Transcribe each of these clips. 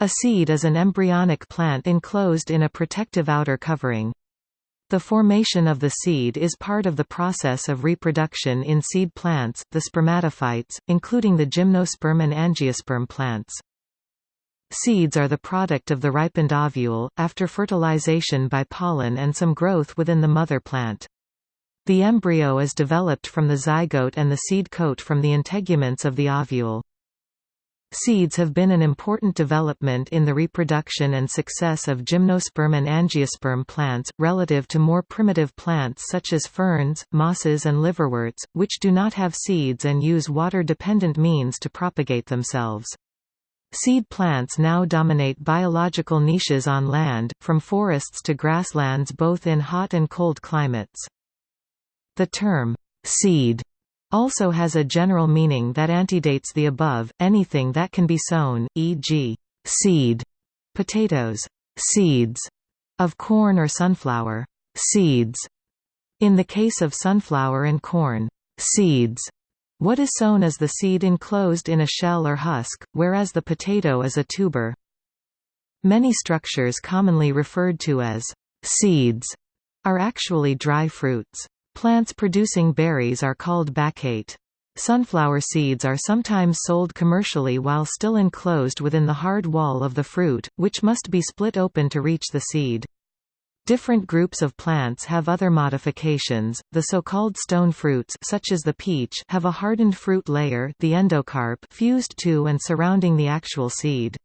A seed is an embryonic plant enclosed in a protective outer covering. The formation of the seed is part of the process of reproduction in seed plants, the spermatophytes, including the gymnosperm and angiosperm plants. Seeds are the product of the ripened ovule, after fertilization by pollen and some growth within the mother plant. The embryo is developed from the zygote and the seed coat from the integuments of the ovule. Seeds have been an important development in the reproduction and success of gymnosperm and angiosperm plants, relative to more primitive plants such as ferns, mosses and liverworts, which do not have seeds and use water-dependent means to propagate themselves. Seed plants now dominate biological niches on land, from forests to grasslands both in hot and cold climates. The term, seed, also has a general meaning that antedates the above, anything that can be sown, e.g., seed, potatoes, seeds, of corn or sunflower, seeds. In the case of sunflower and corn, seeds. What is sown is the seed enclosed in a shell or husk, whereas the potato is a tuber. Many structures commonly referred to as seeds are actually dry fruits. Plants producing berries are called baccate. Sunflower seeds are sometimes sold commercially while still enclosed within the hard wall of the fruit, which must be split open to reach the seed. Different groups of plants have other modifications. The so-called stone fruits such as the peach have a hardened fruit layer, the endocarp, fused to and surrounding the actual seed.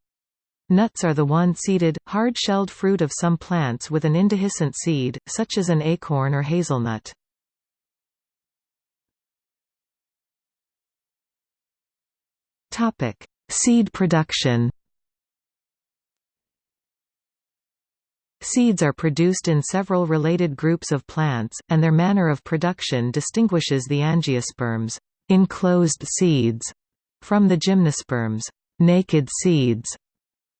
Nuts are the one-seeded, hard-shelled fruit of some plants with an indehiscent seed, such as an acorn or hazelnut. Topic: Seed production. Seeds are produced in several related groups of plants, and their manner of production distinguishes the angiosperms enclosed seeds from the gymnosperms naked seeds.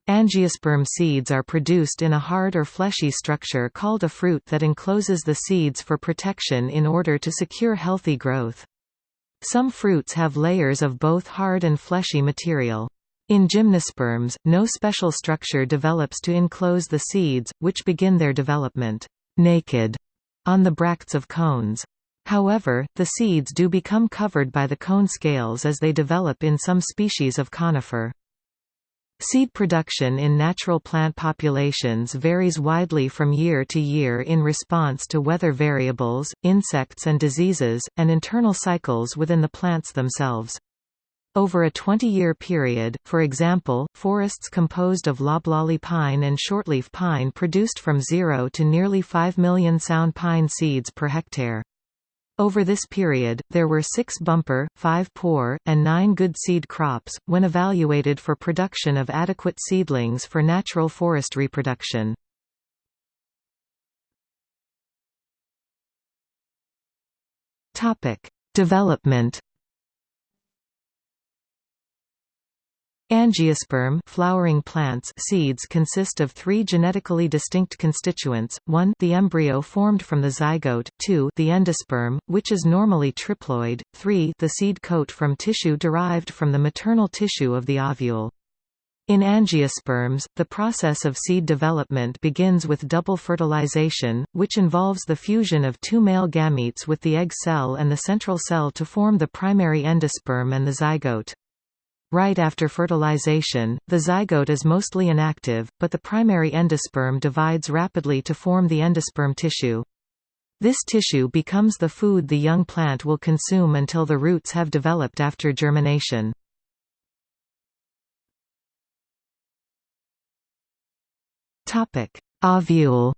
Angiosperm seeds are produced in a hard or fleshy structure called a fruit that encloses the seeds for protection in order to secure healthy growth. Some fruits have layers of both hard and fleshy material. In gymnosperms, no special structure develops to enclose the seeds, which begin their development naked on the bracts of cones. However, the seeds do become covered by the cone scales as they develop in some species of conifer. Seed production in natural plant populations varies widely from year to year in response to weather variables, insects and diseases, and internal cycles within the plants themselves. Over a 20-year period, for example, forests composed of loblolly pine and shortleaf pine produced from zero to nearly 5 million sound pine seeds per hectare. Over this period, there were six bumper, five poor, and nine good seed crops, when evaluated for production of adequate seedlings for natural forest reproduction. Development Angiosperm flowering plants seeds consist of three genetically distinct constituents, 1 the embryo formed from the zygote, 2 the endosperm, which is normally triploid, 3 the seed coat from tissue derived from the maternal tissue of the ovule. In angiosperms, the process of seed development begins with double fertilization, which involves the fusion of two male gametes with the egg cell and the central cell to form the primary endosperm and the zygote. Right after fertilization, the zygote is mostly inactive, but the primary endosperm divides rapidly to form the endosperm tissue. This tissue becomes the food the young plant will consume until the roots have developed after germination. Ovule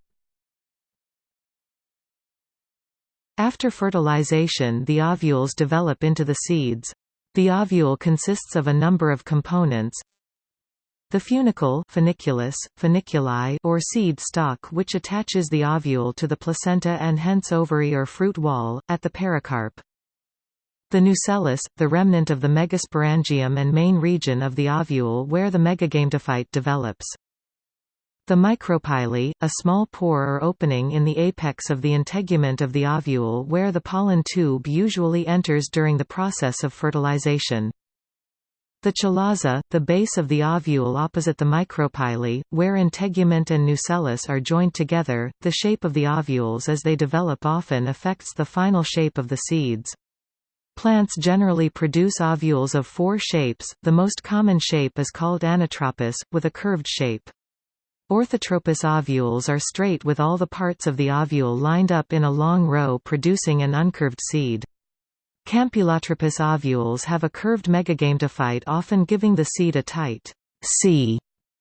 After fertilization the ovules develop into the seeds. The ovule consists of a number of components. The funicle funiculus, funiculi or seed stalk which attaches the ovule to the placenta and hence ovary or fruit wall, at the pericarp. The nucellus, the remnant of the megasporangium and main region of the ovule where the megagametophyte develops. The micropyle, a small pore or opening in the apex of the integument of the ovule where the pollen tube usually enters during the process of fertilization. The chalaza, the base of the ovule opposite the micropyle, where integument and nucellus are joined together, the shape of the ovules as they develop often affects the final shape of the seeds. Plants generally produce ovules of four shapes, the most common shape is called anatropous, with a curved shape. Orthotropous ovules are straight with all the parts of the ovule lined up in a long row producing an uncurved seed. Campylotropous ovules have a curved megagametophyte often giving the seed a tight C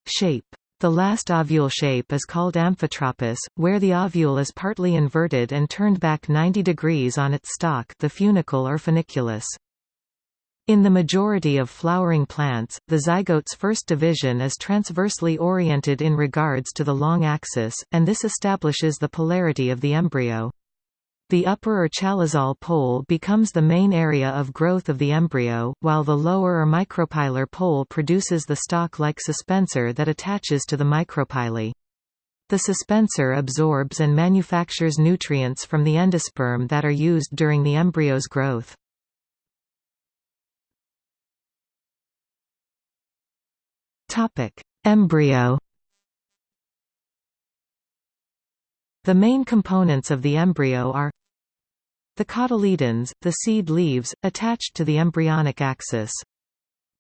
shape. The last ovule shape is called amphitropous, where the ovule is partly inverted and turned back 90 degrees on its stalk the funicle or funiculus. In the majority of flowering plants, the zygote's first division is transversely oriented in regards to the long axis, and this establishes the polarity of the embryo. The upper or chalazal pole becomes the main area of growth of the embryo, while the lower or micropylar pole produces the stalk-like suspensor that attaches to the micropyle. The suspensor absorbs and manufactures nutrients from the endosperm that are used during the embryo's growth. Embryo The main components of the embryo are the cotyledons, the seed leaves, attached to the embryonic axis.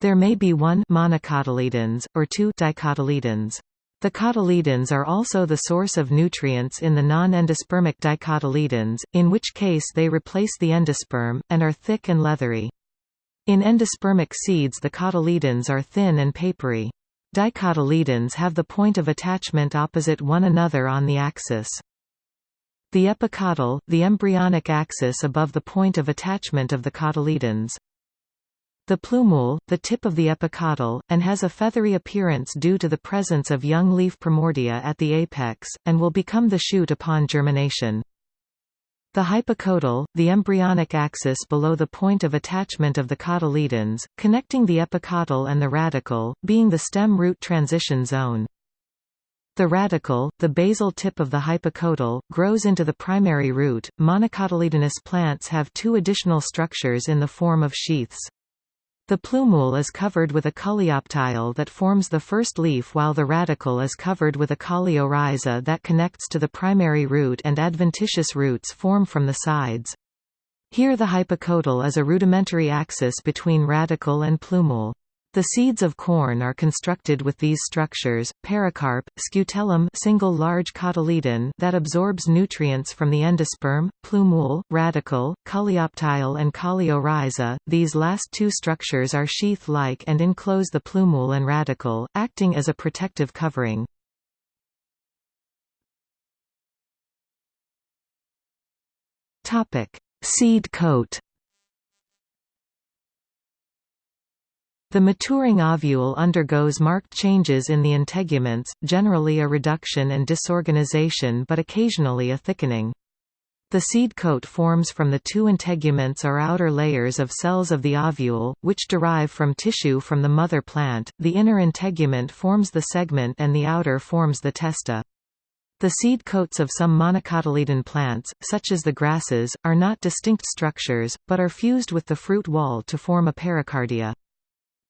There may be one monocotyledons, or two dicotyledons. The cotyledons are also the source of nutrients in the non-endospermic dicotyledons, in which case they replace the endosperm, and are thick and leathery. In endospermic seeds the cotyledons are thin and papery. Dicotyledons have the point of attachment opposite one another on the axis. The epicotyl, the embryonic axis above the point of attachment of the cotyledons. The plumule, the tip of the epicotyl, and has a feathery appearance due to the presence of young leaf primordia at the apex, and will become the shoot upon germination. The hypocotyl, the embryonic axis below the point of attachment of the cotyledons, connecting the epicotyl and the radicle, being the stem root transition zone. The radicle, the basal tip of the hypocotyl, grows into the primary root. Monocotyledonous plants have two additional structures in the form of sheaths. The plumule is covered with a coleoptile that forms the first leaf while the radicle is covered with a coleorhiza that connects to the primary root and adventitious roots form from the sides. Here the hypocotyl is a rudimentary axis between radicle and plumule. The seeds of corn are constructed with these structures. Pericarp, scutellum single large cotyledon that absorbs nutrients from the endosperm, plumule, radicle, coleoptile and coleorhiza. These last two structures are sheath-like and enclose the plumule and radicle, acting as a protective covering. Topic: Seed coat The maturing ovule undergoes marked changes in the integuments, generally a reduction and disorganization but occasionally a thickening. The seed coat forms from the two integuments or outer layers of cells of the ovule, which derive from tissue from the mother plant. The inner integument forms the tegmen and the outer forms the testa. The seed coats of some monocotyledon plants, such as the grasses, are not distinct structures, but are fused with the fruit wall to form a pericardia.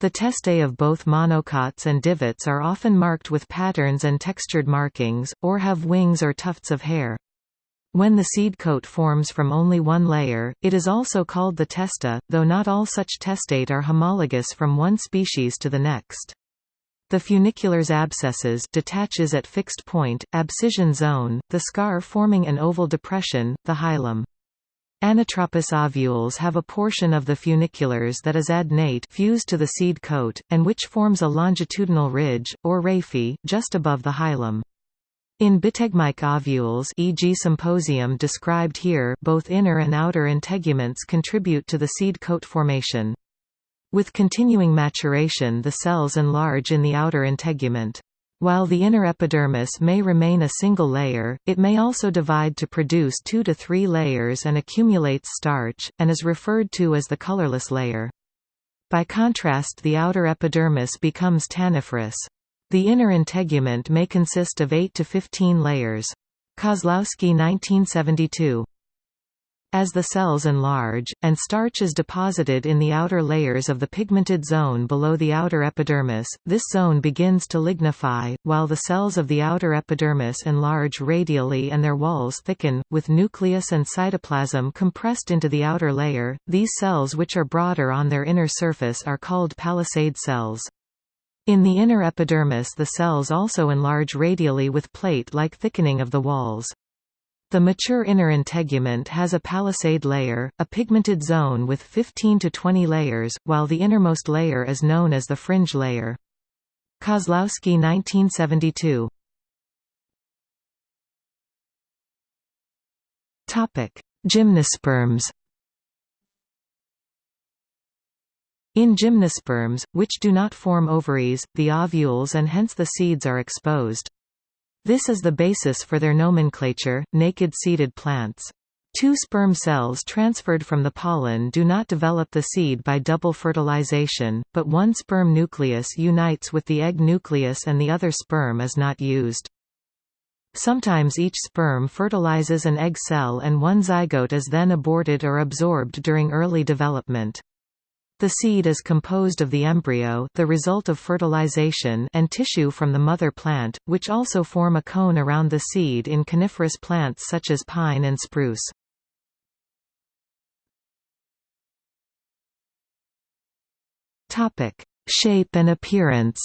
The testae of both monocots and dicots are often marked with patterns and textured markings, or have wings or tufts of hair. When the seed coat forms from only one layer, it is also called the testa, though not all such testae are homologous from one species to the next. The funiculus abscisses detaches at fixed point, abscission zone, the scar forming an oval depression, the hilum. Anatropous ovules have a portion of the funiculus that is adnate fused to the seed coat, and which forms a longitudinal ridge, or raphe, just above the hilum. In bitegmic ovules e.g. Gossypium described here both inner and outer integuments contribute to the seed coat formation. With continuing maturation the cells enlarge in the outer integument. While the inner epidermis may remain a single layer, it may also divide to produce two to three layers and accumulates starch, and is referred to as the colorless layer. By contrast the outer epidermis becomes tanniferous. The inner integument may consist of 8 to 15 layers. Kozlowski 1972 as the cells enlarge, and starch is deposited in the outer layers of the pigmented zone below the outer epidermis, this zone begins to lignify, while the cells of the outer epidermis enlarge radially and their walls thicken, with nucleus and cytoplasm compressed into the outer layer. These cells which are broader on their inner surface are called palisade cells. In the inner epidermis the cells also enlarge radially with plate-like thickening of the walls. The mature inner integument has a palisade layer, a pigmented zone with 15 to 20 layers, while the innermost layer is known as the fringe layer. Kozlowski 1972 Gymnosperms In gymnosperms, which do not form ovaries, the ovules and hence the seeds are exposed. This is the basis for their nomenclature, naked seeded plants. Two sperm cells transferred from the pollen do not develop the seed by double fertilization, but one sperm nucleus unites with the egg nucleus and the other sperm is not used. Sometimes each sperm fertilizes an egg cell and one zygote is then aborted or absorbed during early development. The seed is composed of the embryo the result of fertilization and tissue from the mother plant, which also form a cone around the seed in coniferous plants such as pine and spruce. Shape and appearance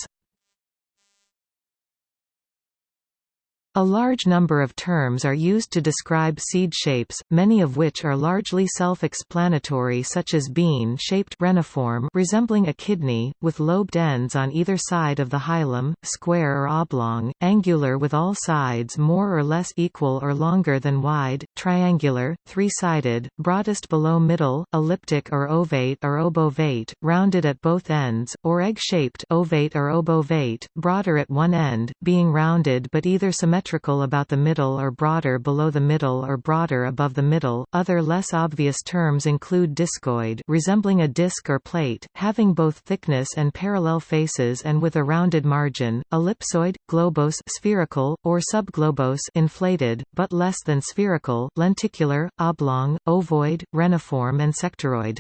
A large number of terms are used to describe seed shapes, many of which are largely self-explanatory such as bean-shaped reniform resembling a kidney, with lobed ends on either side of the hilum, square or oblong, angular with all sides more or less equal or longer than wide, triangular, three-sided, broadest below middle, elliptic or ovate or obovate, rounded at both ends, or egg-shaped ovate or obovate, broader at one end, being rounded but either symmetrical symmetrical about the middle or broader below the middle or broader above the middle. Other less obvious terms include discoid, resembling a disc or plate, having both thickness and parallel faces and with a rounded margin, ellipsoid, globose, spherical, or subglobose, inflated but less than spherical, lenticular, oblong, ovoid, reniform and sectoroid.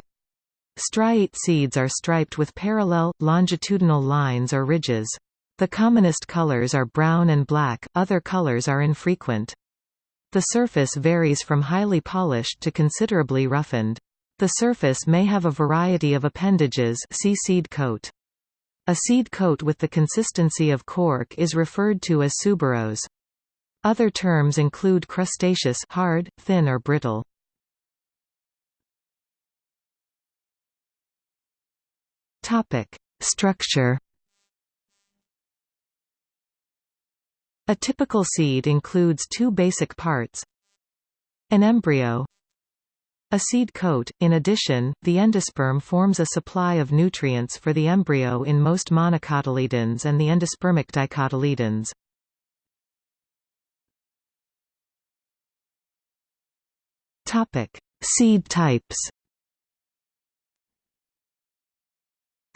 Striate seeds are striped with parallel, longitudinal lines or ridges. The commonest colors are brown and black, other colors are infrequent. The surface varies from highly polished to considerably roughened. The surface may have a variety of appendages see seed coat. A seed coat with the consistency of cork is referred to as suberose. Other terms include crustaceous hard, thin or brittle. Topic: Structure A typical seed includes two basic parts an embryo a seed coat. In addition, the endosperm forms a supply of nutrients for the embryo in most monocotyledons and the endospermic dicotyledons. Topic: Seed types.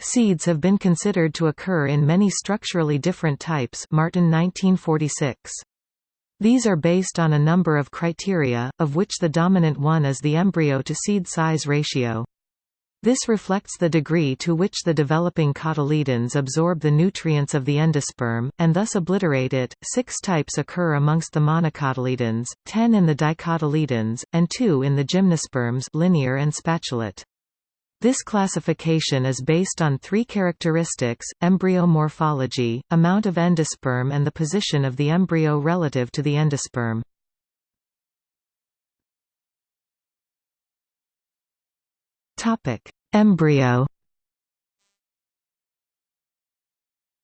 Seeds have been considered to occur in many structurally different types Martin 1946. These are based on a number of criteria, of which the dominant one is the embryo-to-seed size ratio. This reflects the degree to which the developing cotyledons absorb the nutrients of the endosperm, and thus obliterate it. Six types occur amongst the monocotyledons, ten in the dicotyledons, and two in the gymnosperms linear and spatulate. This classification is based on three characteristics, embryo morphology, amount of endosperm and the position of the embryo relative to the endosperm. Embryo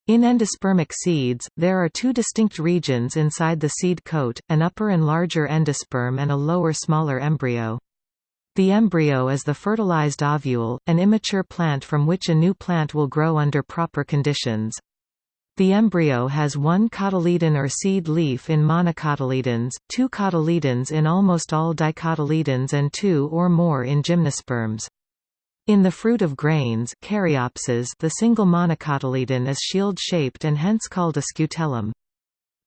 In endospermic seeds, there are two distinct regions inside the seed coat, an upper and larger endosperm and a lower smaller embryo. The embryo is the fertilized ovule, an immature plant from which a new plant will grow under proper conditions. The embryo has one cotyledon or seed leaf in monocotyledons, two cotyledons in almost all dicotyledons and two or more in gymnosperms. In the fruit of grains caryopsis, the single monocotyledon is shield-shaped and hence called a scutellum.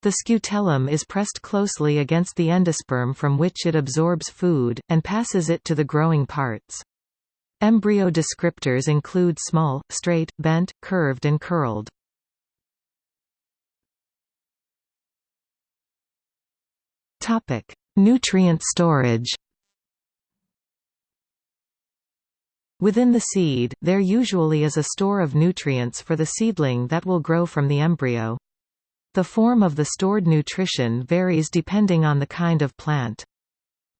The scutellum is pressed closely against the endosperm from which it absorbs food, and passes it to the growing parts. Embryo descriptors include small, straight, bent, curved and curled. Nutrient storage Within the seed, there usually is a store of nutrients for the seedling that will grow from the embryo. The form of the stored nutrition varies depending on the kind of plant.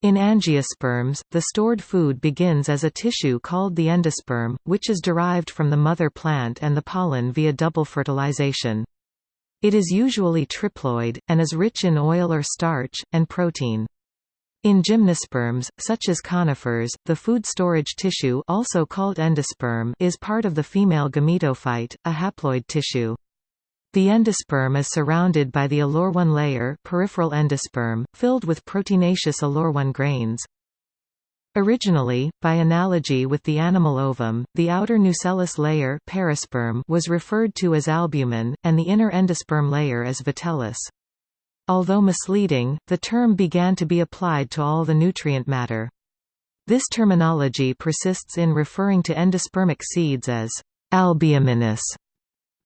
In angiosperms, the stored food begins as a tissue called the endosperm, which is derived from the mother plant and the pollen via double fertilization. It is usually triploid, and is rich in oil or starch, and protein. In gymnosperms, such as conifers, the food storage tissue also called endosperm is part of the female gametophyte, a haploid tissue. The endosperm is surrounded by the aleurone layer peripheral endosperm, filled with proteinaceous aleurone grains. Originally, by analogy with the animal ovum, the outer nucellus layer perisperm was referred to as albumen, and the inner endosperm layer as vitellus. Although misleading, the term began to be applied to all the nutrient matter. This terminology persists in referring to endospermic seeds as albuminous.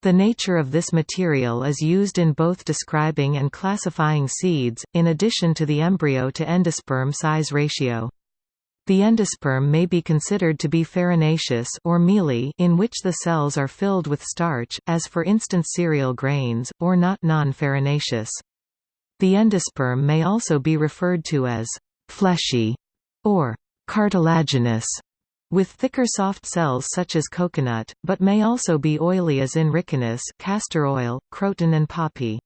The nature of this material is used in both describing and classifying seeds, in addition to the embryo to endosperm size ratio. The endosperm may be considered to be farinaceous or mealy in which the cells are filled with starch, as for instance cereal grains, or not non-farinaceous. The endosperm may also be referred to as fleshy or cartilaginous with thicker soft cells such as coconut, but may also be oily as in ricinus castor oil, croton and poppy.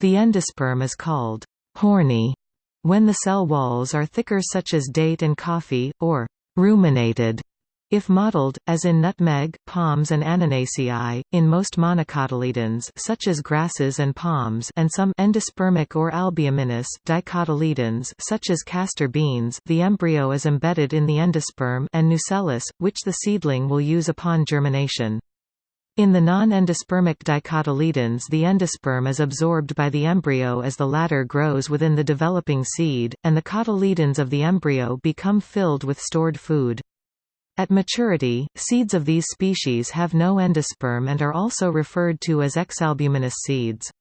The endosperm is called horny when the cell walls are thicker such as date and coffee, or ruminated if mottled, as in nutmeg, palms and Annonaceae, in most monocotyledons such as grasses and palms and some endospermic or albuminous dicotyledons such as castor beans the embryo is embedded in the endosperm and nucellus, which the seedling will use upon germination. In the non-endospermic dicotyledons the endosperm is absorbed by the embryo as the latter grows within the developing seed, and the cotyledons of the embryo become filled with stored food. At maturity, seeds of these species have no endosperm and are also referred to as exalbuminous seeds.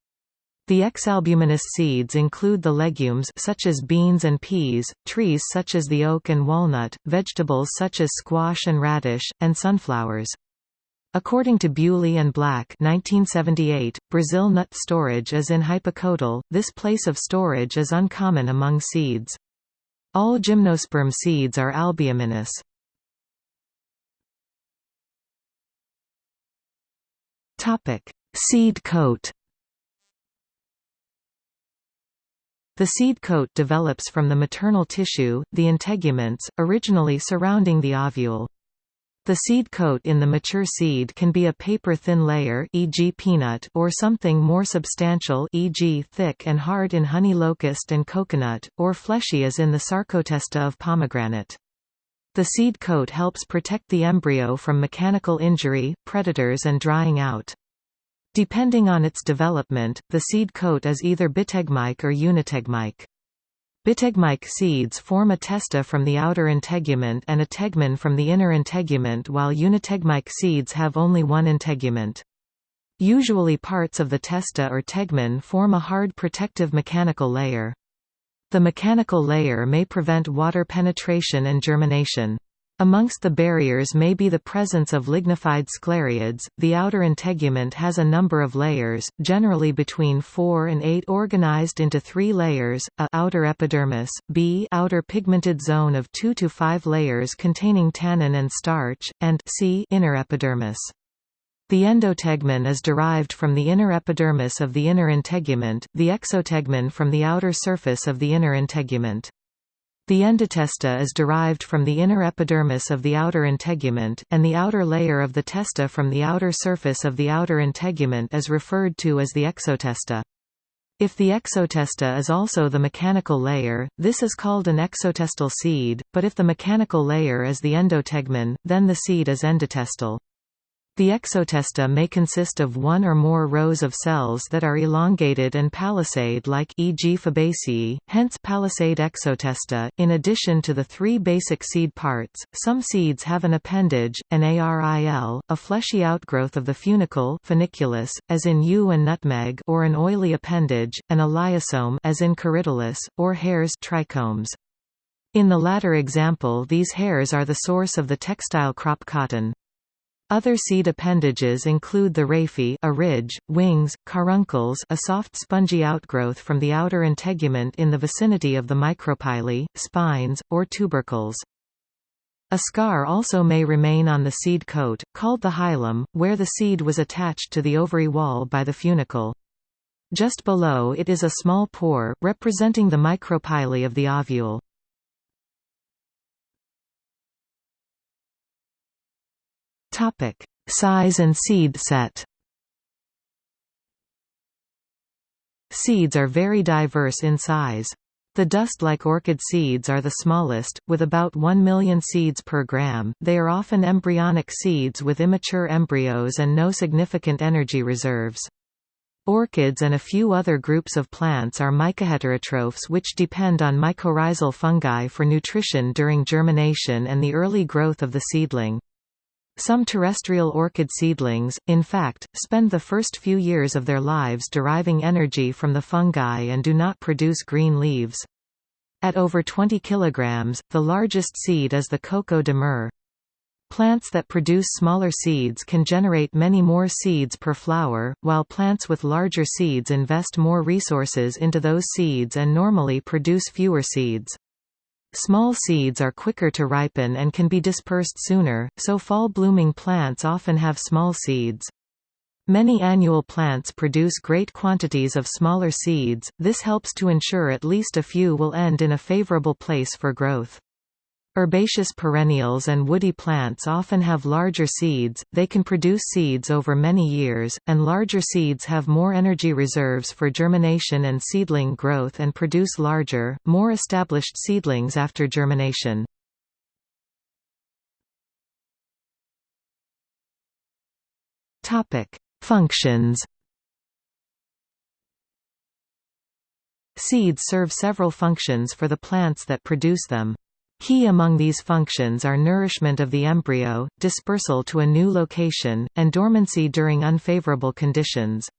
The exalbuminous seeds include the legumes such as beans and peas, trees such as the oak and walnut, vegetables such as squash and radish, and sunflowers. According to Bewley and Black 1978, Brazil nut storage is in hypocotyl, this place of storage is uncommon among seeds. All gymnosperm seeds are albuminous. Topic: Seed coat. The seed coat develops from the maternal tissue, the integuments, originally surrounding the ovule. The seed coat in the mature seed can be a paper-thin layer e.g. peanut or something more substantial e.g. thick and hard in honey locust and coconut, or fleshy as in the sarcotesta of pomegranate. The seed coat helps protect the embryo from mechanical injury, predators and drying out. Depending on its development, the seed coat is either bitegmic or unitegmic. Bitegmic seeds form a testa from the outer integument and a tegmen from the inner integument while unitegmic seeds have only one integument. Usually parts of the testa or tegmen form a hard protective mechanical layer. The mechanical layer may prevent water penetration and germination. Amongst the barriers may be the presence of lignified sclereids. The outer integument has a number of layers, generally between 4 and 8 organized into 3 layers: a outer epidermis, b outer pigmented zone of 2 to 5 layers containing tannin and starch, and c inner epidermis. The endotegmen is derived from the inner epidermis of the inner integument, the exotegmen from the outer surface of the inner integument. The endotesta is derived from the inner epidermis of the outer integument, and the outer layer of the testa from the outer surface of the outer integument is referred to as the exotesta. If the exotesta is also the mechanical layer, this is called an exotestal seed, but if the mechanical layer is the endotegmen, then the seed is endotestal. The exotesta may consist of one or more rows of cells that are elongated and palisade-like e.g. Fabaceae, hence palisade exotesta. In addition to the three basic seed parts, some seeds have an appendage, an aril, a fleshy outgrowth of the funicle funiculus, as in yew and nutmeg or an oily appendage, an elaiosome as in Corydalis, or hairs trichomes. In the latter example these hairs are the source of the textile crop cotton. Other seed appendages include the raphe a ridge, wings, caruncles a soft spongy outgrowth from the outer integument in the vicinity of the micropyle, spines, or tubercles. A scar also may remain on the seed coat, called the hilum, where the seed was attached to the ovary wall by the funicle. Just below it is a small pore, representing the micropyle of the ovule. Topic: Size and seed set. Seeds are very diverse in size. The dust-like orchid seeds are the smallest, with about 1 million seeds per gram. They are often embryonic seeds with immature embryos and no significant energy reserves. Orchids and a few other groups of plants are mycoheterotrophs which depend on mycorrhizal fungi for nutrition during germination and the early growth of the seedling. Some terrestrial orchid seedlings, in fact, spend the first few years of their lives deriving energy from the fungi and do not produce green leaves. At over 20 kg, the largest seed is the coco de mer. Plants that produce smaller seeds can generate many more seeds per flower, while plants with larger seeds invest more resources into those seeds and normally produce fewer seeds. Small seeds are quicker to ripen and can be dispersed sooner, so fall-blooming plants often have small seeds. Many annual plants produce great quantities of smaller seeds, this helps to ensure at least a few will end in a favorable place for growth. Herbaceous perennials and woody plants often have larger seeds, they can produce seeds over many years, and larger seeds have more energy reserves for germination and seedling growth and produce larger, more established seedlings after germination. Functions Seeds serve several functions for the plants that produce them. Key among these functions are nourishment of the embryo, dispersal to a new location, and dormancy during unfavorable conditions.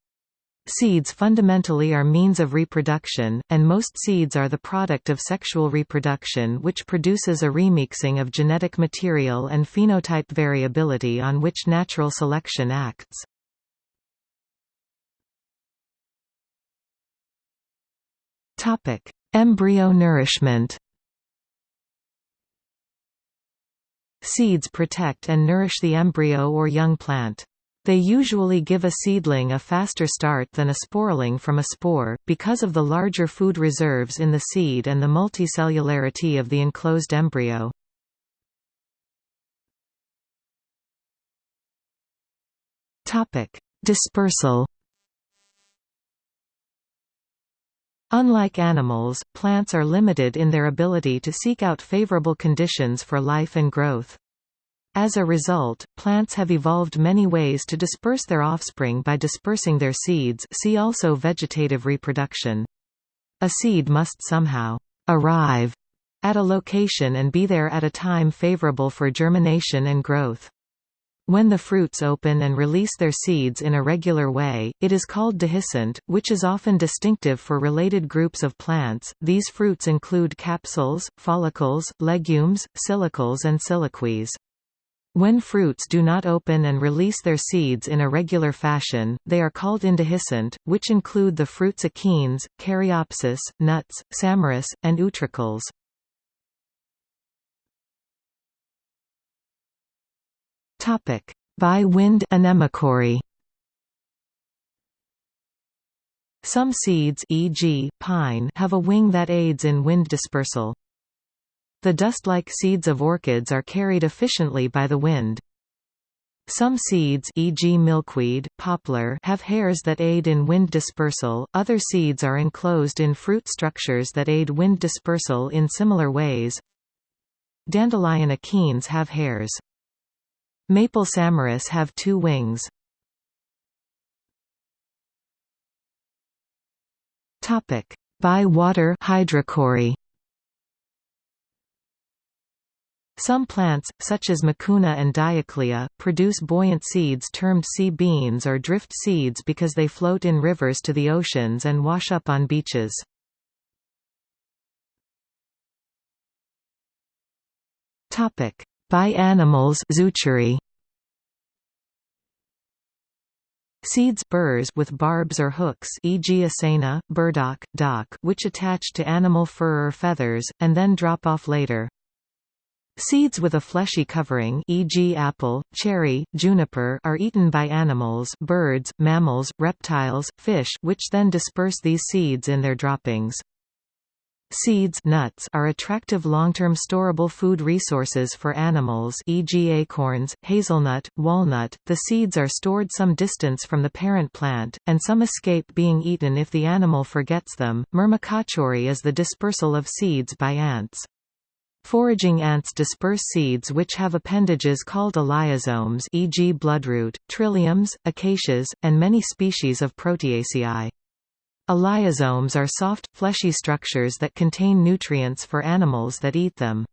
Seeds fundamentally are means of reproduction, and most seeds are the product of sexual reproduction which produces a remixing of genetic material and phenotype variability on which natural selection acts. Embryo nourishment Seeds protect and nourish the embryo or young plant. They usually give a seedling a faster start than a sporeling from a spore, because of the larger food reserves in the seed and the multicellularity of the enclosed embryo. Dispersal Unlike animals, plants are limited in their ability to seek out favorable conditions for life and growth. As a result, plants have evolved many ways to disperse their offspring by dispersing their seeds see also vegetative reproduction. A seed must somehow arrive at a location and be there at a time favorable for germination and growth. When the fruits open and release their seeds in a regular way, it is called dehiscent, which is often distinctive for related groups of plants. These fruits include capsules, follicles, legumes, silicles and siliques. When fruits do not open and release their seeds in a regular fashion, they are called indehiscent, which include the fruits achenes, caryopsis, nuts, samaras, and utricles. Topic: By wind anemochory. Some seeds e.g., pine have a wing that aids in wind dispersal. The dust-like seeds of orchids are carried efficiently by the wind. Some seeds e.g. milkweed, poplar have hairs that aid in wind dispersal, other seeds are enclosed in fruit structures that aid wind dispersal in similar ways. Dandelion achenes have hairs. Maple samaras have two wings. Topic: By water hydrochory. Some plants, such as Mucuna and Dioclea, produce buoyant seeds termed sea beans or drift seeds because they float in rivers to the oceans and wash up on beaches. By animals zoochory. Seeds burrs with barbs or hooks e.g. Acaena, burdock, dock which attach to animal fur or feathers, and then drop off later. Seeds with a fleshy covering e.g. apple, cherry, juniper are eaten by animals birds, mammals, reptiles, fish which then disperse these seeds in their droppings. Seeds nuts are attractive long-term storable food resources for animals e.g. acorns, hazelnut, walnut. The seeds are stored some distance from the parent plant, and some escape being eaten if the animal forgets them. Myrmecochory is the dispersal of seeds by ants. Foraging ants disperse seeds which have appendages called elaiosomes e.g. bloodroot, trilliums, acacias, and many species of Proteaceae. Elaiosomes are soft, fleshy structures that contain nutrients for animals that eat them.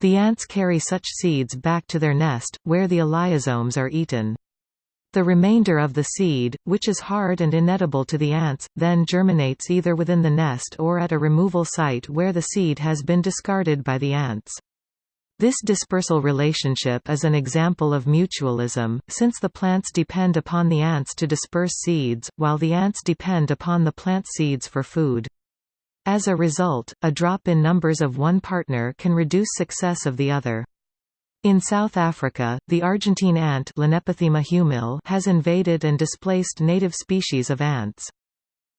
The ants carry such seeds back to their nest, where the elaiosomes are eaten. The remainder of the seed, which is hard and inedible to the ants, then germinates either within the nest or at a removal site where the seed has been discarded by the ants. This dispersal relationship is an example of mutualism, since the plants depend upon the ants to disperse seeds, while the ants depend upon the plant seeds for food. As a result, a drop in numbers of one partner can reduce success of the other. In South Africa, the Argentine ant has invaded and displaced native species of ants.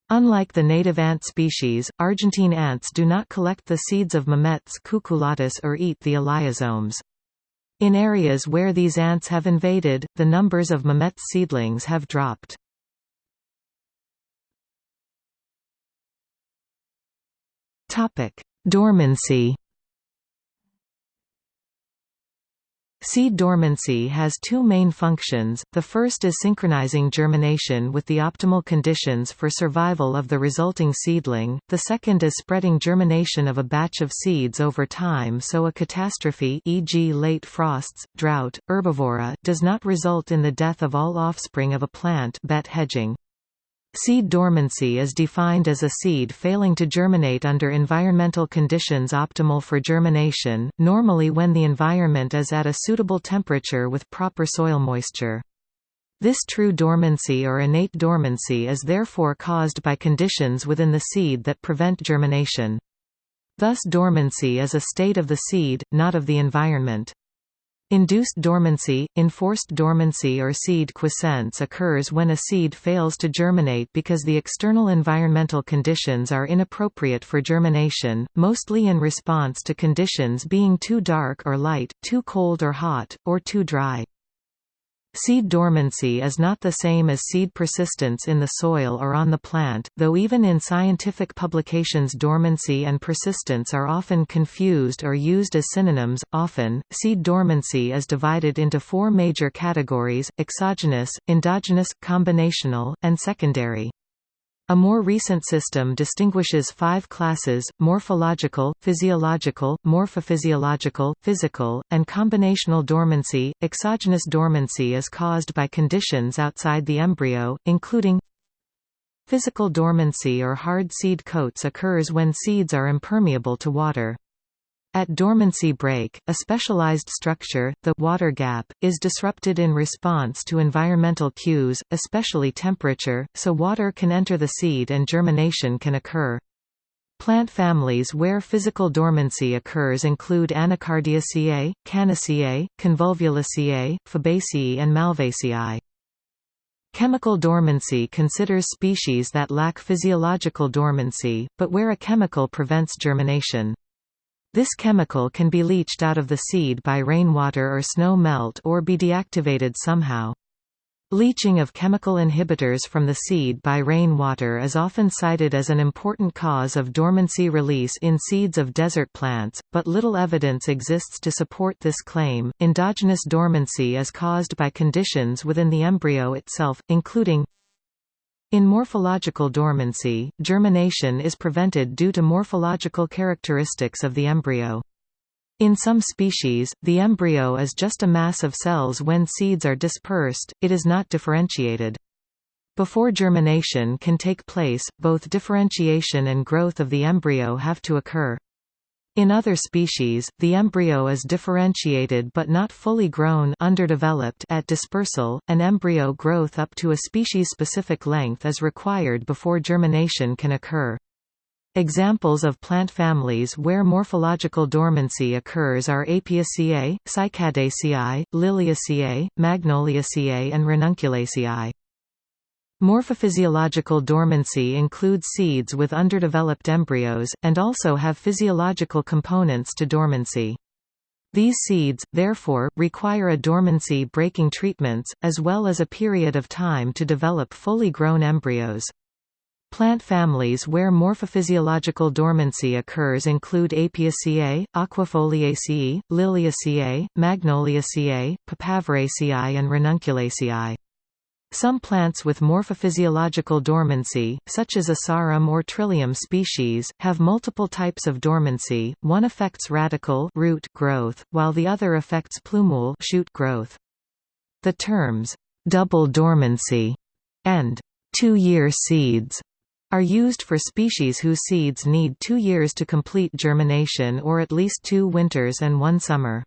Unlike the native ant species, Argentine ants do not collect the seeds of Mimetes cucullatus or eat the elaiosomes. In areas where these ants have invaded, the numbers of Mametes seedlings have dropped. Dormancy Seed dormancy has two main functions, the first is synchronizing germination with the optimal conditions for survival of the resulting seedling, the second is spreading germination of a batch of seeds over time so a catastrophe e.g. late frosts, drought, herbivory does not result in the death of all offspring of a plant bet hedging. Seed dormancy is defined as a seed failing to germinate under environmental conditions optimal for germination, normally when the environment is at a suitable temperature with proper soil moisture. This true dormancy or innate dormancy is therefore caused by conditions within the seed that prevent germination. Thus dormancy is a state of the seed, not of the environment. Induced dormancy, enforced dormancy or seed quiescence occurs when a seed fails to germinate because the external environmental conditions are inappropriate for germination, mostly in response to conditions being too dark or light, too cold or hot, or too dry. Seed dormancy is not the same as seed persistence in the soil or on the plant, though even in scientific publications dormancy and persistence are often confused or used as synonyms. Often, seed dormancy is divided into four major categories exogenous, endogenous, combinational, and secondary. A more recent system distinguishes five classes, morphological, physiological, morphophysiological, physical, and combinational dormancy. Exogenous dormancy is caused by conditions outside the embryo, including Physical dormancy or hard seed coats occurs when seeds are impermeable to water. At dormancy break, a specialized structure, the water gap, is disrupted in response to environmental cues, especially temperature, so water can enter the seed and germination can occur. Plant families where physical dormancy occurs include Anacardiaceae, Cannaceae, Convolvulaceae, Fabaceae and Malvaceae. Chemical dormancy considers species that lack physiological dormancy, but where a chemical prevents germination. This chemical can be leached out of the seed by rainwater or snow melt or be deactivated somehow. Leaching of chemical inhibitors from the seed by rainwater is often cited as an important cause of dormancy release in seeds of desert plants, but little evidence exists to support this claim. Endogenous dormancy is caused by conditions within the embryo itself, including in morphological dormancy, germination is prevented due to morphological characteristics of the embryo. In some species, the embryo is just a mass of cells when seeds are dispersed, it is not differentiated. Before germination can take place, both differentiation and growth of the embryo have to occur. In other species, the embryo is differentiated but not fully grown underdeveloped at dispersal, and embryo growth up to a species-specific length is required before germination can occur. Examples of plant families where morphological dormancy occurs are Apiaceae, Cycadaceae, Liliaceae, Magnoliaceae and Ranunculaceae. Morphophysiological dormancy includes seeds with underdeveloped embryos, and also have physiological components to dormancy. These seeds, therefore, require a dormancy-breaking treatments, as well as a period of time to develop fully grown embryos. Plant families where morphophysiological dormancy occurs include Apiaceae, Aquifoliaceae, Liliaceae, Magnoliaceae, Papaveraceae and Ranunculaceae. Some plants with morphophysiological dormancy, such as Asarum or Trillium species, have multiple types of dormancy, one affects radicle root growth, while the other affects plumule shoot growth. The terms, double dormancy and two-year seeds are used for species whose seeds need two years to complete germination or at least two winters and one summer.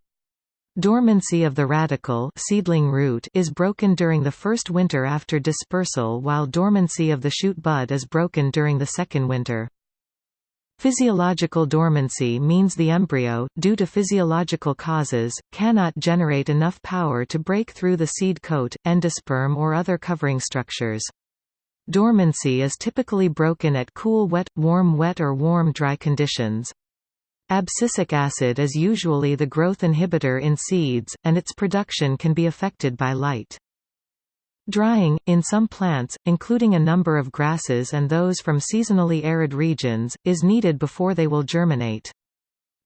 Dormancy of the radicle seedling root is broken during the first winter after dispersal while dormancy of the shoot bud is broken during the second winter. Physiological dormancy means the embryo, due to physiological causes, cannot generate enough power to break through the seed coat, endosperm or other covering structures. Dormancy is typically broken at cool wet, warm wet or warm dry conditions. Abscisic acid is usually the growth inhibitor in seeds, and its production can be affected by light. Drying, in some plants, including a number of grasses and those from seasonally arid regions, is needed before they will germinate.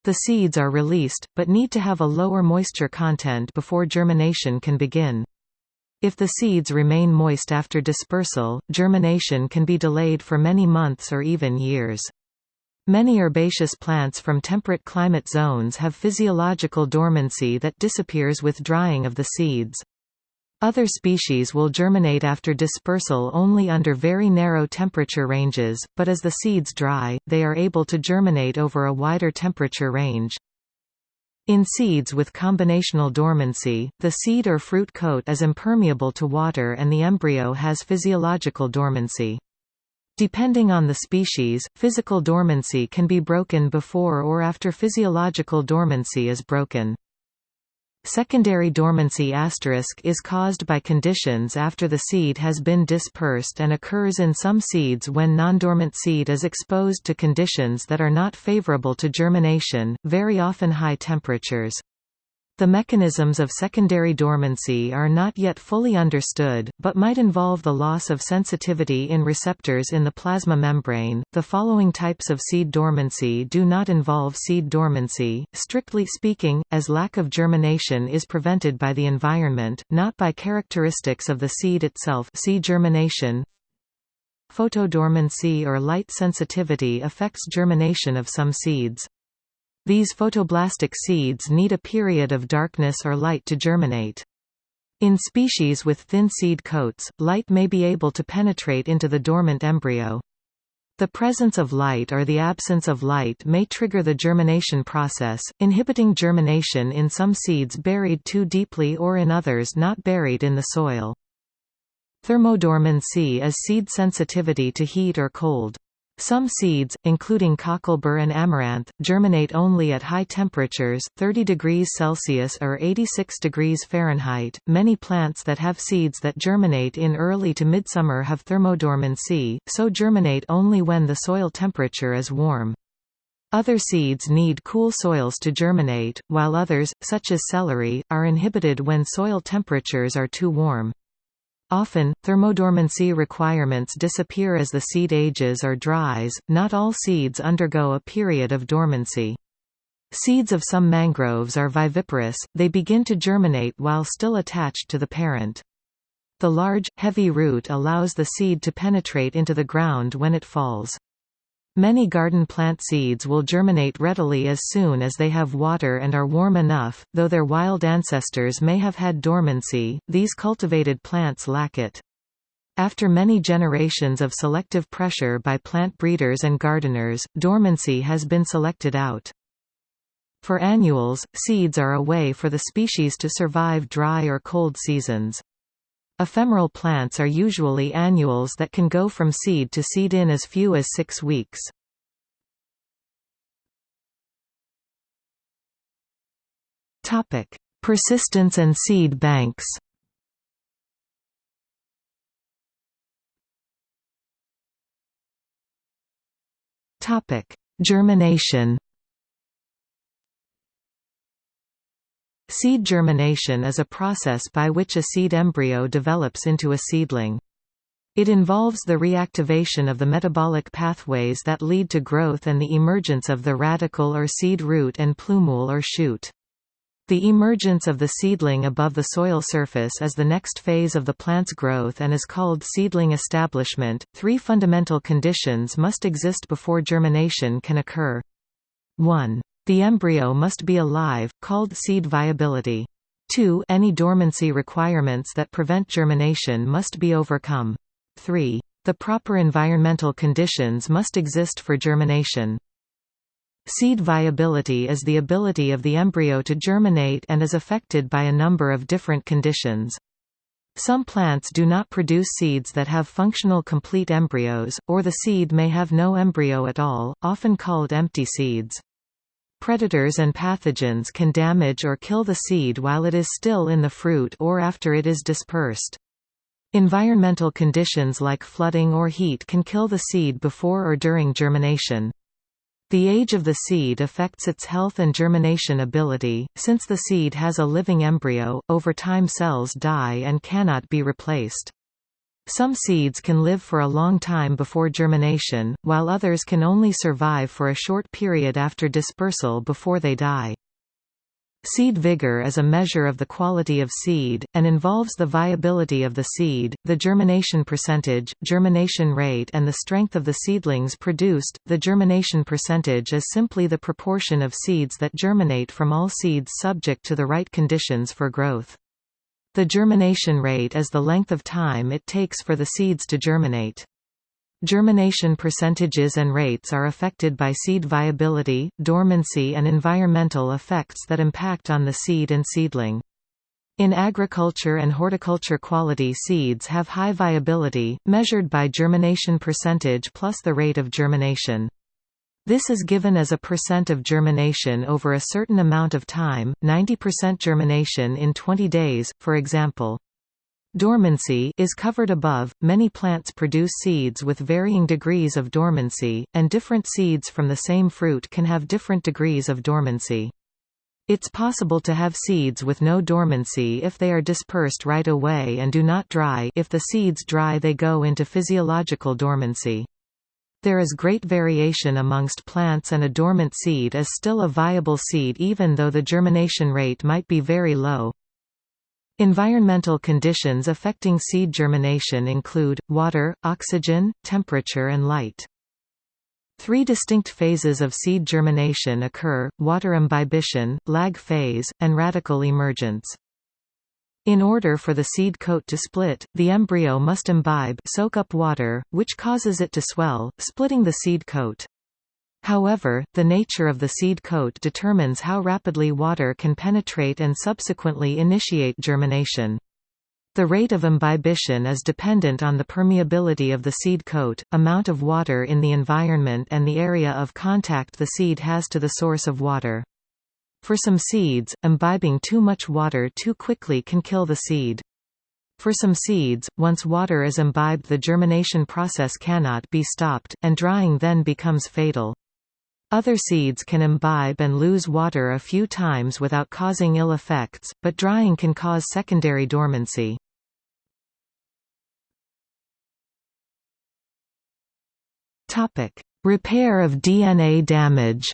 The seeds are released, but need to have a lower moisture content before germination can begin. If the seeds remain moist after dispersal, germination can be delayed for many months or even years. Many herbaceous plants from temperate climate zones have physiological dormancy that disappears with drying of the seeds. Other species will germinate after dispersal only under very narrow temperature ranges, but as the seeds dry, they are able to germinate over a wider temperature range. In seeds with combinational dormancy, the seed or fruit coat is impermeable to water and the embryo has physiological dormancy. Depending on the species, physical dormancy can be broken before or after physiological dormancy is broken. Secondary dormancy asterisk is caused by conditions after the seed has been dispersed and occurs in some seeds when non-dormant seed is exposed to conditions that are not favorable to germination, very often high temperatures. The mechanisms of secondary dormancy are not yet fully understood, but might involve the loss of sensitivity in receptors in the plasma membrane. The following types of seed dormancy do not involve seed dormancy, strictly speaking, as lack of germination is prevented by the environment, not by characteristics of the seed itself. See germination. Photodormancy or light sensitivity affects germination of some seeds. These photoblastic seeds need a period of darkness or light to germinate. In species with thin seed coats, light may be able to penetrate into the dormant embryo. The presence of light or the absence of light may trigger the germination process, inhibiting germination in some seeds buried too deeply or in others not buried in the soil. Thermodormancy is seed sensitivity to heat or cold. Some seeds, including cocklebur and amaranth, germinate only at high temperatures 30 degrees Celsius or 86 degrees Fahrenheit. Many plants that have seeds that germinate in early to midsummer have thermodormancy, so germinate only when the soil temperature is warm. Other seeds need cool soils to germinate, while others, such as celery, are inhibited when soil temperatures are too warm. Often, thermodormancy requirements disappear as the seed ages or dries, not all seeds undergo a period of dormancy. Seeds of some mangroves are viviparous, they begin to germinate while still attached to the parent. The large, heavy root allows the seed to penetrate into the ground when it falls. Many garden plant seeds will germinate readily as soon as they have water and are warm enough, though their wild ancestors may have had dormancy, these cultivated plants lack it. After many generations of selective pressure by plant breeders and gardeners, dormancy has been selected out. For annuals, seeds are a way for the species to survive dry or cold seasons. Ephemeral plants are usually annuals that can go from seed to seed in as few as six weeks. Persistence and seed banks. Germination Seed germination is a process by which a seed embryo develops into a seedling. It involves the reactivation of the metabolic pathways that lead to growth and the emergence of the radicle or seed root and plumule or shoot. The emergence of the seedling above the soil surface is the next phase of the plant's growth and is called seedling establishment. Three fundamental conditions must exist before germination can occur. 1. The embryo must be alive, called seed viability. 2. Any dormancy requirements that prevent germination must be overcome. 3. The proper environmental conditions must exist for germination. Seed viability is the ability of the embryo to germinate and is affected by a number of different conditions. Some plants do not produce seeds that have functional complete embryos, or the seed may have no embryo at all, often called empty seeds. Predators and pathogens can damage or kill the seed while it is still in the fruit or after it is dispersed. Environmental conditions like flooding or heat can kill the seed before or during germination. The age of the seed affects its health and germination ability. Since the seed has a living embryo, over time cells die and cannot be replaced. Some seeds can live for a long time before germination, while others can only survive for a short period after dispersal before they die. Seed vigor is a measure of the quality of seed, and involves the viability of the seed, the germination percentage, germination rate and the strength of the seedlings produced. The germination percentage is simply the proportion of seeds that germinate from all seeds subject to the right conditions for growth. The germination rate is the length of time it takes for the seeds to germinate. Germination percentages and rates are affected by seed viability, dormancy and environmental effects that impact on the seed and seedling. In agriculture and horticulture quality seeds have high viability, measured by germination percentage plus the rate of germination. This is given as a percent of germination over a certain amount of time, 90% germination in 20 days, for example. Dormancy is covered above. Many plants produce seeds with varying degrees of dormancy, and different seeds from the same fruit can have different degrees of dormancy. It's possible to have seeds with no dormancy if they are dispersed right away and do not dry if the seeds dry they go into physiological dormancy. There is great variation amongst plants and a dormant seed is still a viable seed even though the germination rate might be very low. Environmental conditions affecting seed germination include, water, oxygen, temperature and light. Three distinct phases of seed germination occur, water imbibition, lag phase, and radicle emergence. In order for the seed coat to split, the embryo must imbibe soak up water, which causes it to swell, splitting the seed coat. However, the nature of the seed coat determines how rapidly water can penetrate and subsequently initiate germination. The rate of imbibition is dependent on the permeability of the seed coat, amount of water in the environment and the area of contact the seed has to the source of water. For some seeds, imbibing too much water too quickly can kill the seed. For some seeds, once water is imbibed the germination process cannot be stopped, and drying then becomes fatal. Other seeds can imbibe and lose water a few times without causing ill effects, but drying can cause secondary dormancy. Repair of DNA damage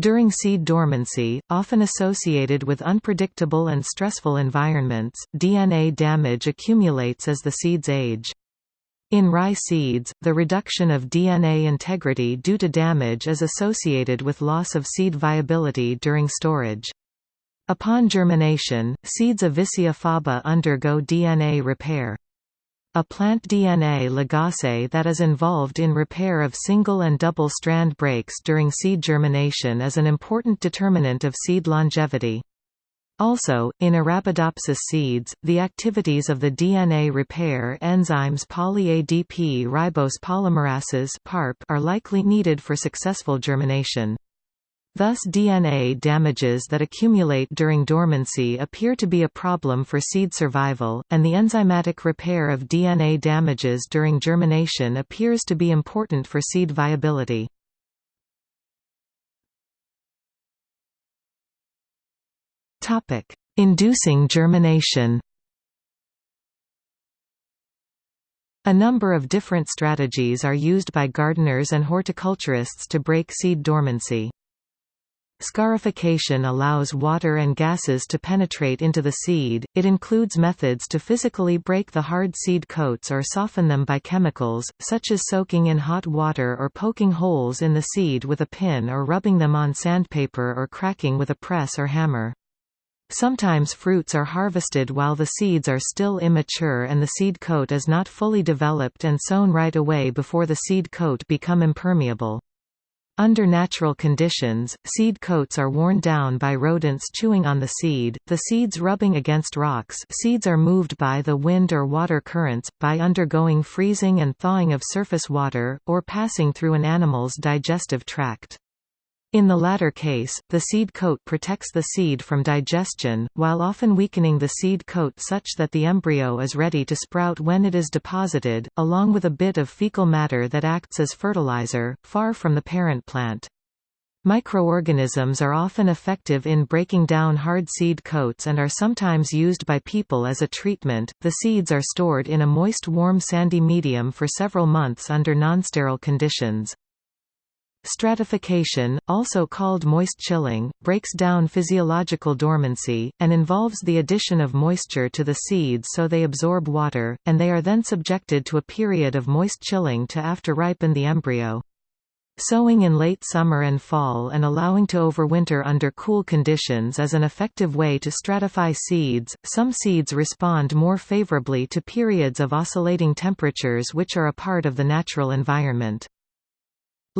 During seed dormancy, often associated with unpredictable and stressful environments, DNA damage accumulates as the seeds age. In rye seeds, the reduction of DNA integrity due to damage is associated with loss of seed viability during storage. Upon germination, seeds of Vicia faba undergo DNA repair. A plant DNA ligase that is involved in repair of single and double strand breaks during seed germination is an important determinant of seed longevity. Also, in Arabidopsis seeds, the activities of the DNA repair enzymes poly-ADP ribose polymerases are likely needed for successful germination. Thus DNA damages that accumulate during dormancy appear to be a problem for seed survival, and the enzymatic repair of DNA damages during germination appears to be important for seed viability. Inducing germination A number of different strategies are used by gardeners and horticulturists to break seed dormancy. Scarification allows water and gases to penetrate into the seed. It includes methods to physically break the hard seed coats or soften them by chemicals, such as soaking in hot water or poking holes in the seed with a pin or rubbing them on sandpaper or cracking with a press or hammer. Sometimes fruits are harvested while the seeds are still immature and the seed coat is not fully developed and sown right away before the seed coat become impermeable. Under natural conditions, seed coats are worn down by rodents chewing on the seed, the seeds rubbing against rocks seeds are moved by the wind or water currents, by undergoing freezing and thawing of surface water, or passing through an animal's digestive tract. In the latter case, the seed coat protects the seed from digestion, while often weakening the seed coat such that the embryo is ready to sprout when it is deposited, along with a bit of fecal matter that acts as fertilizer, far from the parent plant. Microorganisms are often effective in breaking down hard seed coats and are sometimes used by people as a treatment. The seeds are stored in a moist warm sandy medium for several months under nonsterile conditions. Stratification, also called moist chilling, breaks down physiological dormancy, and involves the addition of moisture to the seeds so they absorb water, and they are then subjected to a period of moist chilling to after ripen the embryo. Sowing in late summer and fall and allowing to overwinter under cool conditions is an effective way to stratify seeds. Some seeds respond more favorably to periods of oscillating temperatures which are a part of the natural environment.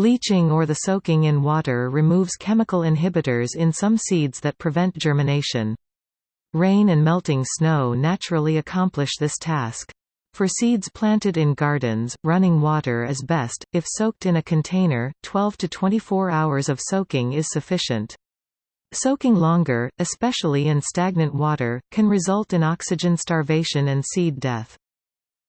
Leaching or the soaking in water removes chemical inhibitors in some seeds that prevent germination. Rain and melting snow naturally accomplish this task. For seeds planted in gardens, running water is best. If soaked in a container, 12 to 24 hours of soaking is sufficient. Soaking longer, especially in stagnant water, can result in oxygen starvation and seed death.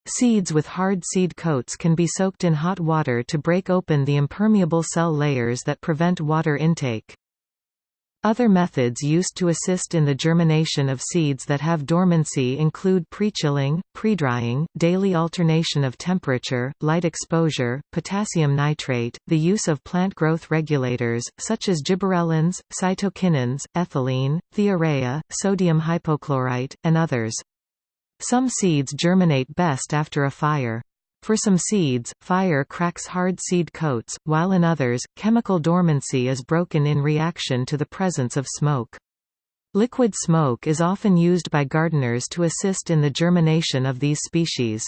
Seeds with hard seed coats can be soaked in hot water to break open the impermeable cell layers that prevent water intake. Other methods used to assist in the germination of seeds that have dormancy include pre-chilling, pre-drying, daily alternation of temperature, light exposure, potassium nitrate, the use of plant growth regulators, such as gibberellins, cytokinins, ethylene, thiourea, sodium hypochlorite, and others. Some seeds germinate best after a fire. For some seeds, fire cracks hard seed coats, while in others, chemical dormancy is broken in reaction to the presence of smoke. Liquid smoke is often used by gardeners to assist in the germination of these species.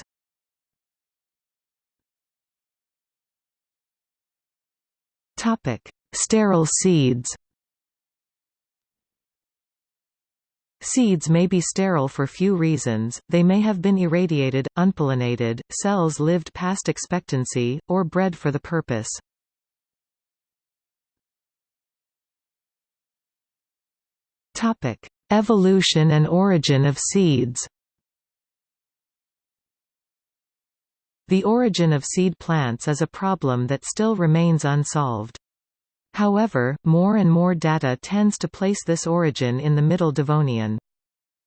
Sterile seeds Seeds may be sterile for few reasons, they may have been irradiated, unpollinated, cells lived past expectancy, or bred for the purpose. Evolution and origin of seeds The origin of seed plants is a problem that still remains unsolved. However, more and more data tends to place this origin in the Middle Devonian.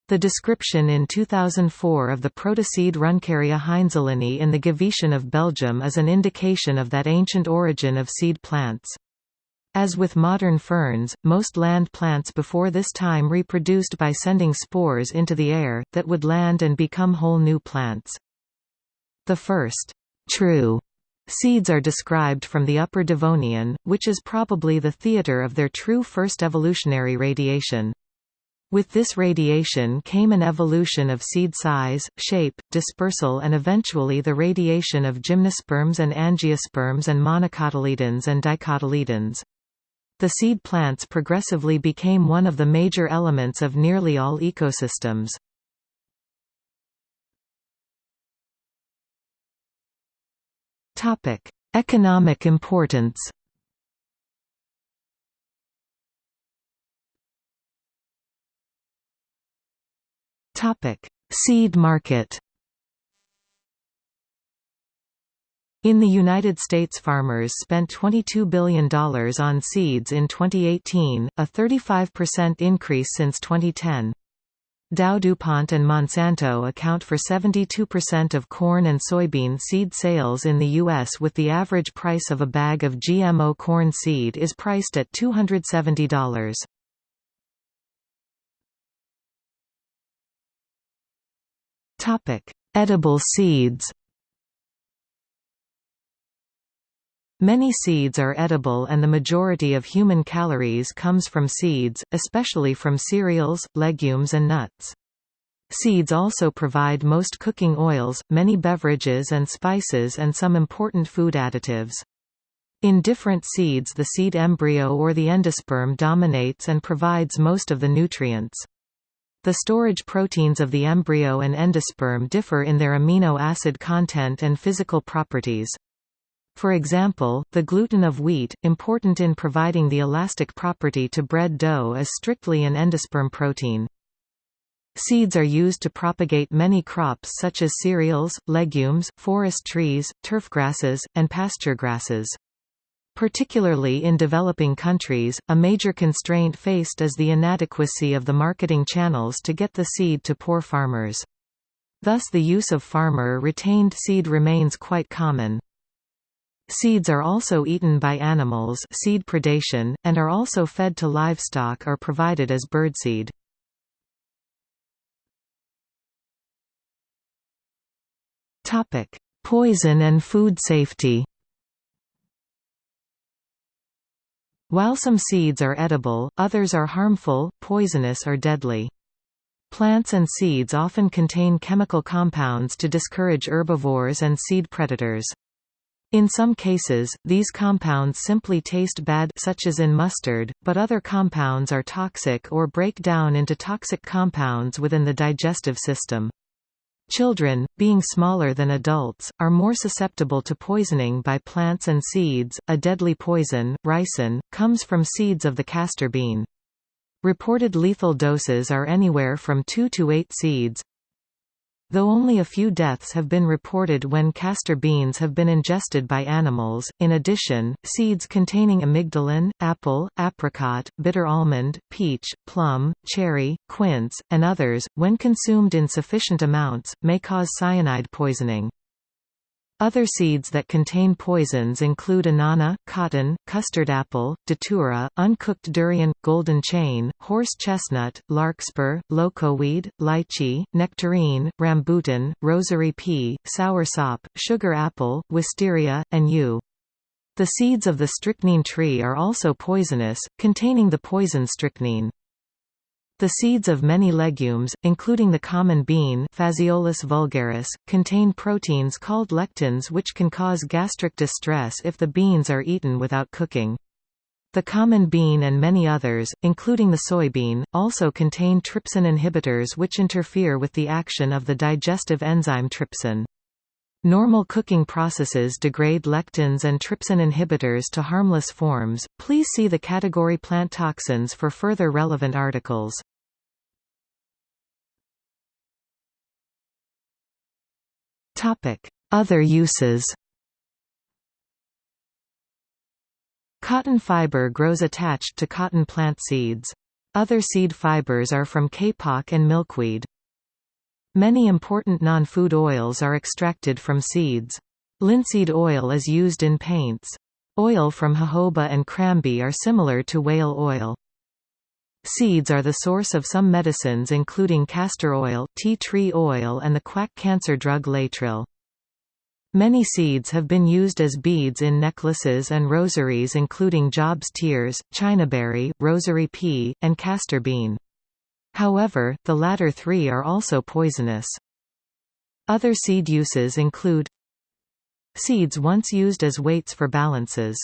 The description in 2004 of the protoseed Runcaria heinzelini in the Givetian of Belgium is an indication of that ancient origin of seed plants. As with modern ferns, most land plants before this time reproduced by sending spores into the air, that would land and become whole new plants. The first true seeds are described from the Upper Devonian, which is probably the theater of their true first evolutionary radiation. With this radiation came an evolution of seed size, shape, dispersal and eventually the radiation of gymnosperms and angiosperms and monocotyledons and dicotyledons. The seed plants progressively became one of the major elements of nearly all ecosystems. Economic importance Topic: Seed market. In the United States farmers spent $22 billion on seeds in 2018, a 35% increase since 2010. Dow DuPont and Monsanto account for 72% of corn and soybean seed sales in the U.S. with the average price of a bag of GMO corn seed is priced at $270. Topic: Edible seeds. Many seeds are edible and the majority of human calories comes from seeds, especially from cereals, legumes and nuts. Seeds also provide most cooking oils, many beverages and spices and some important food additives. In different seeds the seed embryo or the endosperm dominates and provides most of the nutrients. The storage proteins of the embryo and endosperm differ in their amino acid content and physical properties. For example, the gluten of wheat, important in providing the elastic property to bread dough is strictly an endosperm protein. Seeds are used to propagate many crops such as cereals, legumes, forest trees, turf grasses, and pasture grasses. Particularly in developing countries, a major constraint faced is the inadequacy of the marketing channels to get the seed to poor farmers. Thus the use of farmer-retained seed remains quite common. Seeds are also eaten by animals seed predation, and are also fed to livestock or provided as birdseed. Poison and food safety While some seeds are edible, others are harmful, poisonous or deadly. Plants and seeds often contain chemical compounds to discourage herbivores and seed predators. In some cases, these compounds simply taste bad such as in mustard, but other compounds are toxic or break down into toxic compounds within the digestive system. Children, being smaller than adults, are more susceptible to poisoning by plants and seeds. A deadly poison, ricin, comes from seeds of the castor bean. Reported lethal doses are anywhere from 2 to 8 seeds, Though only a few deaths have been reported when castor beans have been ingested by animals, in addition, seeds containing amygdalin, apple, apricot, bitter almond, peach, plum, cherry, quince, and others, when consumed in sufficient amounts, may cause cyanide poisoning. Other seeds that contain poisons include annona, cotton, custard apple, datura, uncooked durian, golden chain, horse chestnut, larkspur, locoweed, lychee, nectarine, rambutan, rosary pea, soursop, sugar apple, wisteria, and yew. The seeds of the strychnine tree are also poisonous, containing the poison strychnine. The seeds of many legumes, including the common bean Phaseolus vulgaris, contain proteins called lectins which can cause gastric distress if the beans are eaten without cooking. The common bean and many others, including the soybean, also contain trypsin inhibitors which interfere with the action of the digestive enzyme trypsin. Normal cooking processes degrade lectins and trypsin inhibitors to harmless forms. Please see the category plant toxins for further relevant articles. Topic: Other uses. Cotton fiber grows attached to cotton plant seeds. Other seed fibers are from kapok and milkweed. Many important non-food oils are extracted from seeds. Linseed oil is used in paints. Oil from jojoba and crambe are similar to whale oil. Seeds are the source of some medicines including castor oil, tea tree oil and the quack cancer drug Laetrile. Many seeds have been used as beads in necklaces and rosaries including Job's tears, chinaberry, rosary pea, and castor bean. However, the latter three are also poisonous. Other seed uses include Seeds once used as weights for balances.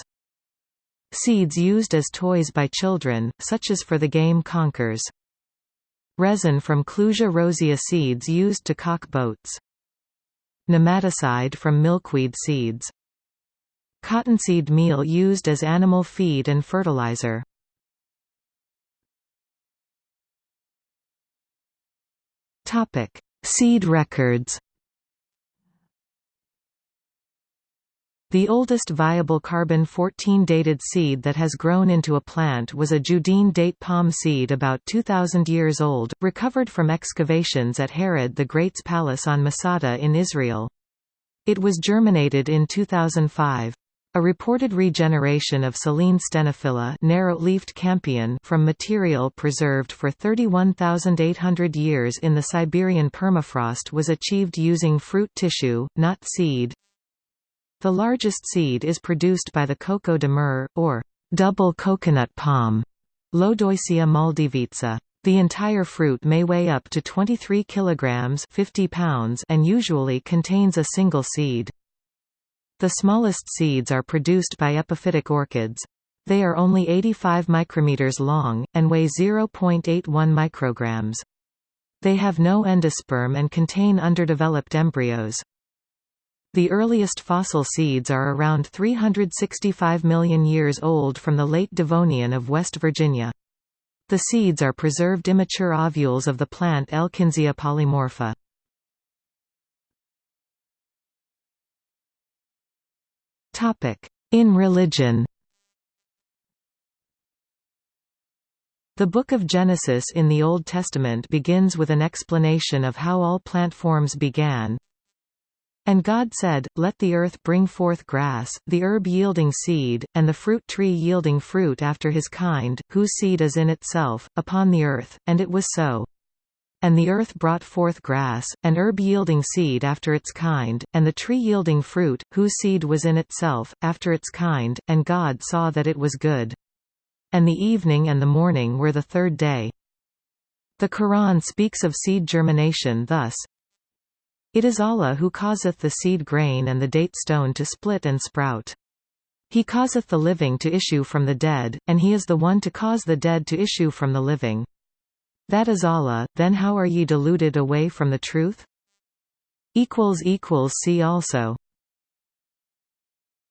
Seeds used as toys by children, such as for the game Conkers. Resin from Clusia rosea seeds used to cock boats. Nematicide from milkweed seeds. Cottonseed meal used as animal feed and fertilizer. Topic: Seed records. The oldest viable carbon-14 dated seed that has grown into a plant was a Judean date palm seed about 2,000 years old, recovered from excavations at Herod the Great's palace on Masada in Israel. It was germinated in 2005. A reported regeneration of Silene stenophylla narrow-leafed campion from material preserved for 31,800 years in the Siberian permafrost was achieved using fruit tissue, not seed. The largest seed is produced by the coco de mer, or double coconut palm, Lodoicea maldivica. The entire fruit may weigh up to 23 kilograms 50 pounds and usually contains a single seed. The smallest seeds are produced by epiphytic orchids. They are only 85 micrometers long, and weigh 0.81 micrograms. They have no endosperm and contain underdeveloped embryos. The earliest fossil seeds are around 365 million years old from the late Devonian of West Virginia. The seeds are preserved immature ovules of the plant Elkinsia polymorpha. In religion. The Book of Genesis in the Old Testament begins with an explanation of how all plant forms began, and God said, Let the earth bring forth grass, the herb yielding seed, and the fruit tree yielding fruit after his kind, whose seed is in itself, upon the earth, and it was so. And the earth brought forth grass, and herb yielding seed after its kind, and the tree yielding fruit, whose seed was in itself, after its kind, and God saw that it was good. And the evening and the morning were the third day. The Quran speaks of seed germination thus, it is Allah who causeth the seed grain and the date stone to split and sprout. He causeth the living to issue from the dead, and he is the one to cause the dead to issue from the living. That is Allah, then how are ye deluded away from the truth? See also